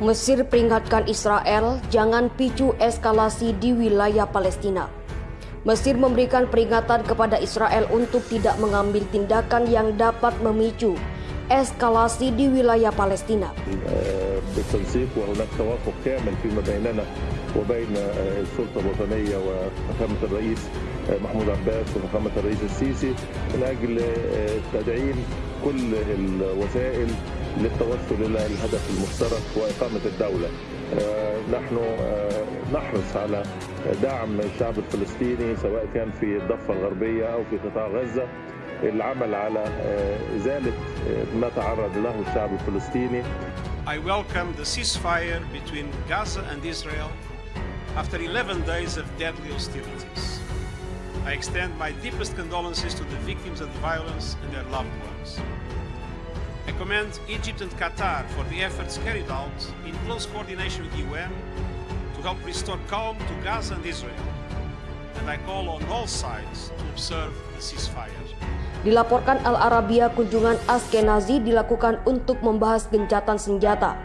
Mesir peringatkan Israel jangan picu eskalasi di wilayah Palestina. Mesir memberikan peringatan kepada Israel untuk tidak mengambil tindakan yang dapat memicu eskalasi di wilayah Palestina. بالتنسيق وهناك توافق كامل فيما بيننا وبين السلطه الوطنيه وفخامه الرئيس محمود عباس وفخامه الرئيس السيسي من اجل تدعيم كل الوسائل للتوصل إلى الهدف المشترك واقامه الدولة. نحن نحرص على دعم الشعب الفلسطيني سواء كان في الضفه الغربيه أو في قطاع غزه العمل على ازاله ما تعرض له الشعب الفلسطيني I welcome the ceasefire between Gaza and Israel after 11 days of deadly hostilities. I extend my deepest condolences to the victims of the violence and their loved ones. I commend Egypt and Qatar for the efforts carried out in close coordination with the UN to help restore calm to Gaza and Israel. And I call on all sides to observe the ceasefire. Dilaporkan Al Arabia kunjungan Askenazi dilakukan untuk membahas gencatan senjata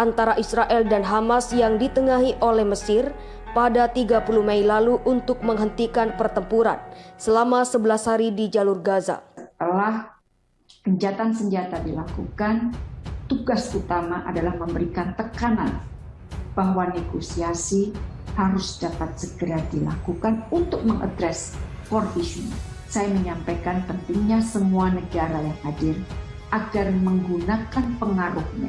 antara Israel dan Hamas yang ditengahi oleh Mesir pada 30 Mei lalu untuk menghentikan pertempuran selama 11 hari di jalur Gaza. Setelah gencatan senjata dilakukan, tugas utama adalah memberikan tekanan bahwa negosiasi harus dapat segera dilakukan untuk mengadres core saya menyampaikan pentingnya semua negara yang hadir agar menggunakan pengaruhnya,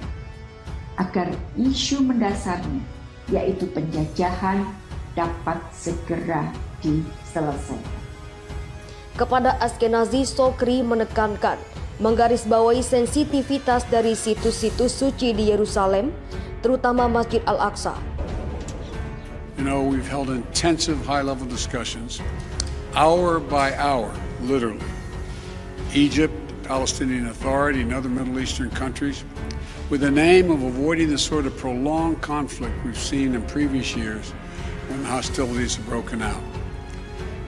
agar isu mendasarnya, yaitu penjajahan, dapat segera diselesaikan. Kepada Askenazi, Sokri menekankan menggarisbawahi sensitivitas dari situs-situs suci di Yerusalem, terutama Masjid Al-Aqsa. You know, we've held intensive high-level discussions hour by hour, literally. Egypt, Palestinian Authority, and other Middle Eastern countries, with the aim of avoiding the sort of prolonged conflict we've seen in previous years when hostilities have broken out.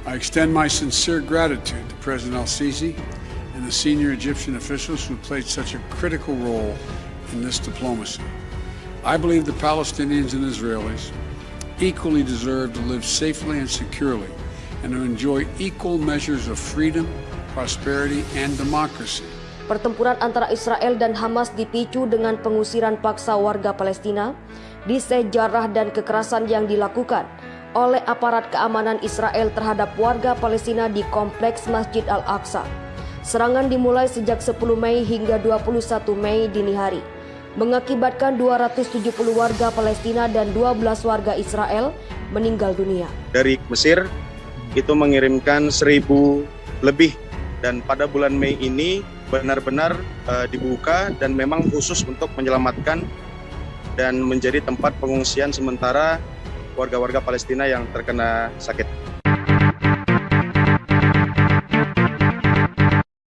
I extend my sincere gratitude to President al Sisi the senior Egyptian officials who played such a critical role in this diplomacy. I believe the Palestinians and Israelis equally deserve to live safely and securely and to enjoy equal measures of freedom, prosperity, and democracy. Pertempuran antara Israel dan Hamas dipicu dengan pengusiran paksa warga Palestina, disejarah dan kekerasan yang dilakukan oleh aparat keamanan Israel terhadap warga Palestina di kompleks Masjid Al-Aqsa. Serangan dimulai sejak 10 Mei hingga 21 Mei dini hari, mengakibatkan 270 warga Palestina dan 12 warga Israel meninggal dunia. Dari Mesir, itu mengirimkan seribu lebih dan pada bulan Mei ini benar-benar uh, dibuka dan memang khusus untuk menyelamatkan dan menjadi tempat pengungsian sementara warga-warga Palestina yang terkena sakit.